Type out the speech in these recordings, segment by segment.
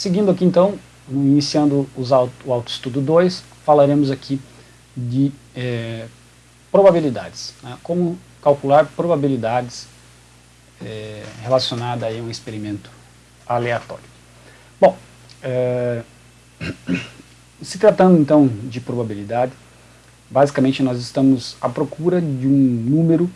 seguindo aqui então, iniciando auto, o autoestudo 2, falaremos aqui de é, probabilidades, né? como calcular probabilidades é, relacionadas a um experimento aleatório. Bom, é, se tratando então de probabilidade, basicamente nós estamos à procura de um número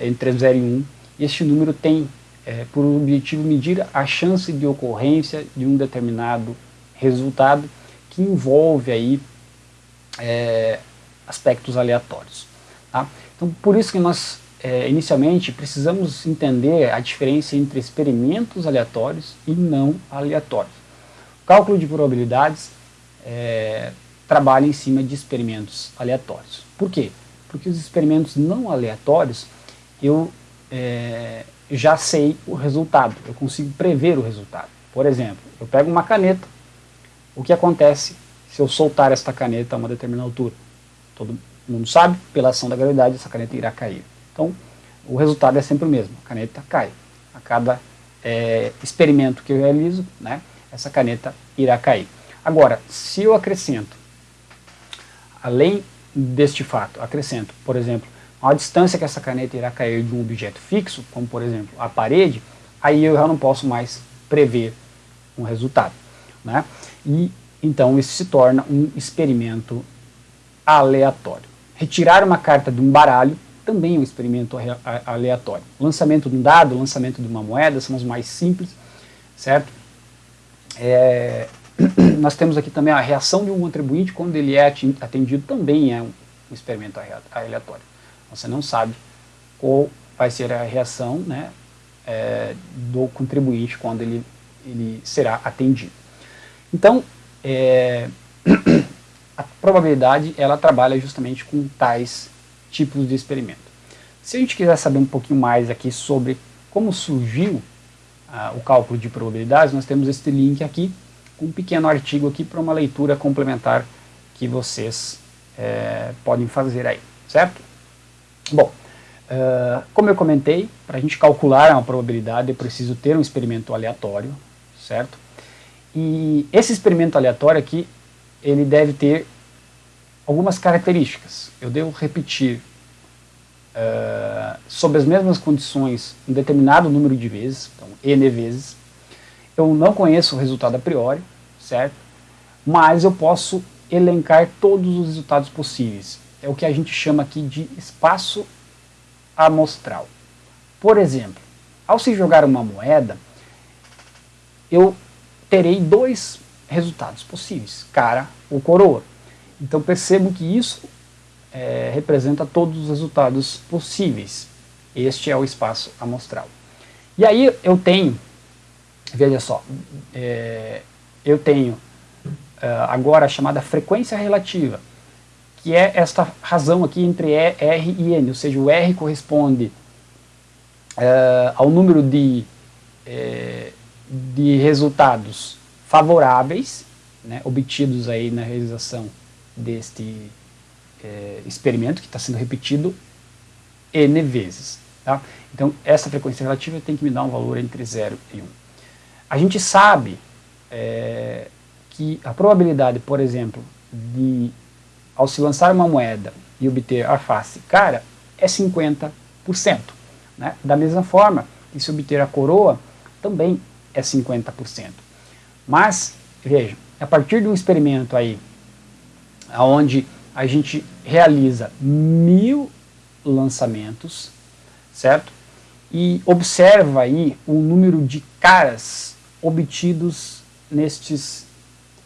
entre 0 e 1, e este número tem é, por objetivo medir a chance de ocorrência de um determinado resultado que envolve aí é, aspectos aleatórios. Tá? Então, por isso que nós, é, inicialmente, precisamos entender a diferença entre experimentos aleatórios e não aleatórios. O cálculo de probabilidades é, trabalha em cima de experimentos aleatórios. Por quê? Porque os experimentos não aleatórios, eu é, já sei o resultado, eu consigo prever o resultado. Por exemplo, eu pego uma caneta, o que acontece se eu soltar esta caneta a uma determinada altura? Todo mundo sabe, pela ação da gravidade, essa caneta irá cair. Então, o resultado é sempre o mesmo, a caneta cai. A cada é, experimento que eu realizo, né, essa caneta irá cair. Agora, se eu acrescento, além deste fato, acrescento, por exemplo, a distância que essa caneta irá cair de um objeto fixo, como por exemplo a parede, aí eu já não posso mais prever um resultado. Né? E então isso se torna um experimento aleatório. Retirar uma carta de um baralho também é um experimento aleatório. Lançamento de um dado, lançamento de uma moeda são os mais simples, certo? É, nós temos aqui também a reação de um contribuinte quando ele é atendido também é um experimento aleatório. Você não sabe qual vai ser a reação né, é, do contribuinte quando ele, ele será atendido. Então, é, a probabilidade ela trabalha justamente com tais tipos de experimento. Se a gente quiser saber um pouquinho mais aqui sobre como surgiu ah, o cálculo de probabilidades, nós temos este link aqui, um pequeno artigo aqui para uma leitura complementar que vocês é, podem fazer aí, certo? Bom, uh, como eu comentei, para a gente calcular uma probabilidade eu preciso ter um experimento aleatório, certo? E esse experimento aleatório aqui, ele deve ter algumas características. Eu devo repetir uh, sob as mesmas condições um determinado número de vezes, então n vezes. Eu não conheço o resultado a priori, certo? Mas eu posso elencar todos os resultados possíveis. É o que a gente chama aqui de espaço amostral. Por exemplo, ao se jogar uma moeda, eu terei dois resultados possíveis, cara ou coroa. Então percebo que isso é, representa todos os resultados possíveis. Este é o espaço amostral. E aí eu tenho, veja só, é, eu tenho é, agora a chamada frequência relativa, que é esta razão aqui entre R e N, ou seja, o R corresponde é, ao número de é, de resultados favoráveis, né, obtidos aí na realização deste é, experimento que está sendo repetido N vezes. Tá? Então, essa frequência relativa tem que me dar um valor entre 0 e 1. Um. A gente sabe que a probabilidade, por exemplo, de ao se lançar uma moeda e obter a face cara é 50%. Né? Da mesma forma que se obter a coroa também é 50%. Mas, veja, a partir de um experimento aí, onde a gente realiza mil lançamentos, certo? E observa aí o número de caras obtidos nestes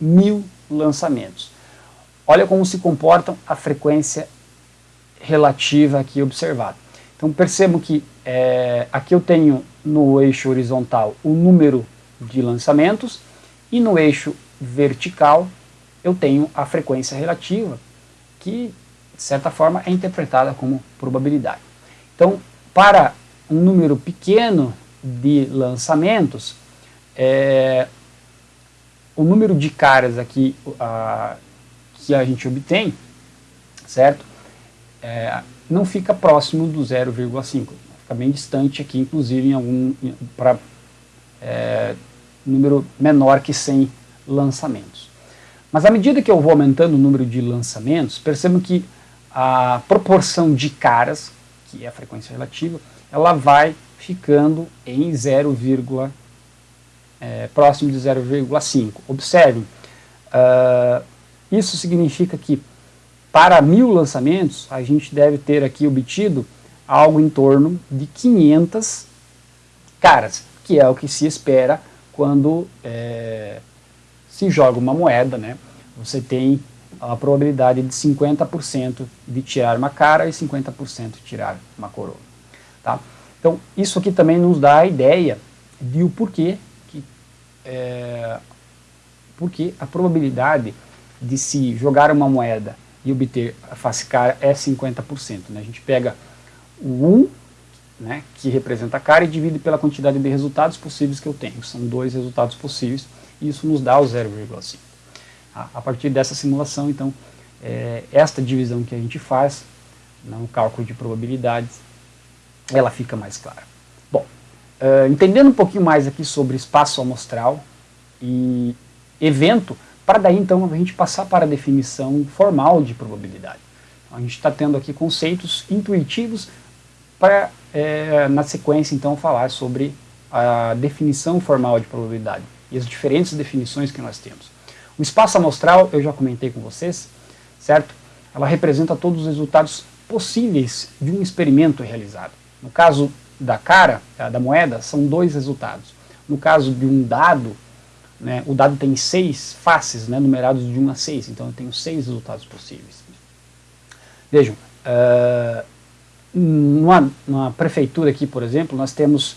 mil lançamentos. Olha como se comportam a frequência relativa aqui observada. Então percebam que é, aqui eu tenho no eixo horizontal o número de lançamentos e no eixo vertical eu tenho a frequência relativa, que de certa forma é interpretada como probabilidade. Então, para um número pequeno de lançamentos, é, o número de caras aqui a, que a gente obtém, certo? É, não fica próximo do 0,5 fica bem distante aqui, inclusive em algum para é, número menor que 100 lançamentos. Mas à medida que eu vou aumentando o número de lançamentos, percebo que a proporção de caras, que é a frequência relativa, ela vai ficando em 0, é, próximo de 0,5. Observem, uh, isso significa que para mil lançamentos a gente deve ter aqui obtido algo em torno de 500 caras, que é o que se espera quando é, se joga uma moeda, né? Você tem a probabilidade de 50% de tirar uma cara e 50% de tirar uma coroa. Tá? Então, isso aqui também nos dá a ideia de o porquê que é, porque a probabilidade de se jogar uma moeda e obter a face cara é 50%. Né? A gente pega o 1, né, que representa a cara, e divide pela quantidade de resultados possíveis que eu tenho. São dois resultados possíveis, e isso nos dá o 0,5. A partir dessa simulação, então, é, esta divisão que a gente faz no cálculo de probabilidades, ela fica mais clara. Bom, uh, entendendo um pouquinho mais aqui sobre espaço amostral e evento, para daí então a gente passar para a definição formal de probabilidade. A gente está tendo aqui conceitos intuitivos para, é, na sequência, então, falar sobre a definição formal de probabilidade e as diferentes definições que nós temos. O espaço amostral, eu já comentei com vocês, certo? Ela representa todos os resultados possíveis de um experimento realizado. No caso da cara, da moeda, são dois resultados. No caso de um dado, né, o dado tem seis faces, né, numerados de 1 a 6, então eu tenho seis resultados possíveis. Vejam, uh, numa, numa, prefeitura aqui, por exemplo, nós temos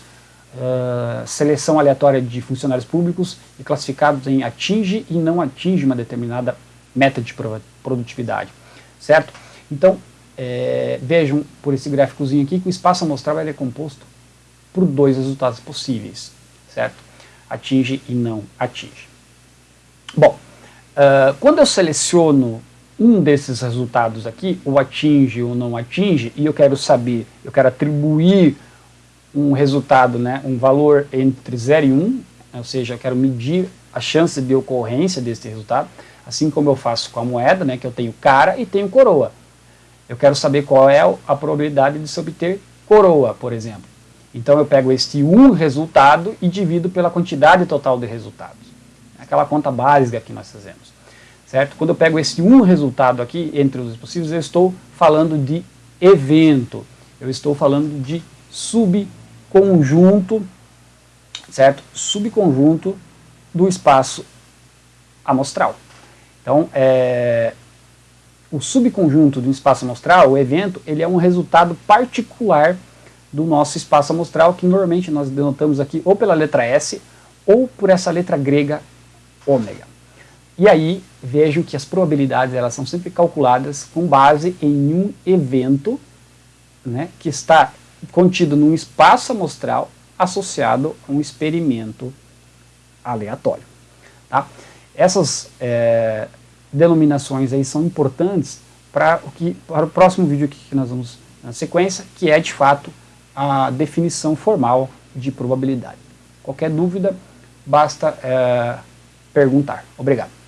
uh, seleção aleatória de funcionários públicos e classificados em atinge e não atinge uma determinada meta de produtividade, certo? Então, é, vejam por esse gráficozinho aqui que o espaço amostral é composto por dois resultados possíveis, certo? Atinge e não atinge. Bom, uh, quando eu seleciono um desses resultados aqui, ou atinge ou não atinge, e eu quero saber, eu quero atribuir um resultado, né, um valor entre 0 e 1, um, ou seja, eu quero medir a chance de ocorrência desse resultado, assim como eu faço com a moeda, né, que eu tenho cara e tenho coroa. Eu quero saber qual é a probabilidade de se obter coroa, por exemplo. Então eu pego este um resultado e divido pela quantidade total de resultados. Aquela conta básica que nós fazemos. Certo? Quando eu pego esse um resultado aqui, entre os possíveis, eu estou falando de evento. Eu estou falando de sub conjunto, certo? Subconjunto do espaço amostral. Então, é, o subconjunto do espaço amostral, o evento, ele é um resultado particular do nosso espaço amostral, que normalmente nós denotamos aqui ou pela letra S ou por essa letra grega ômega. E aí, vejam que as probabilidades elas são sempre calculadas com base em um evento né, que está contido num espaço amostral associado a um experimento aleatório. Tá? Essas é, denominações aí são importantes para o, que, para o próximo vídeo que nós vamos na sequência, que é de fato a definição formal de probabilidade. Qualquer dúvida, basta é, perguntar. Obrigado.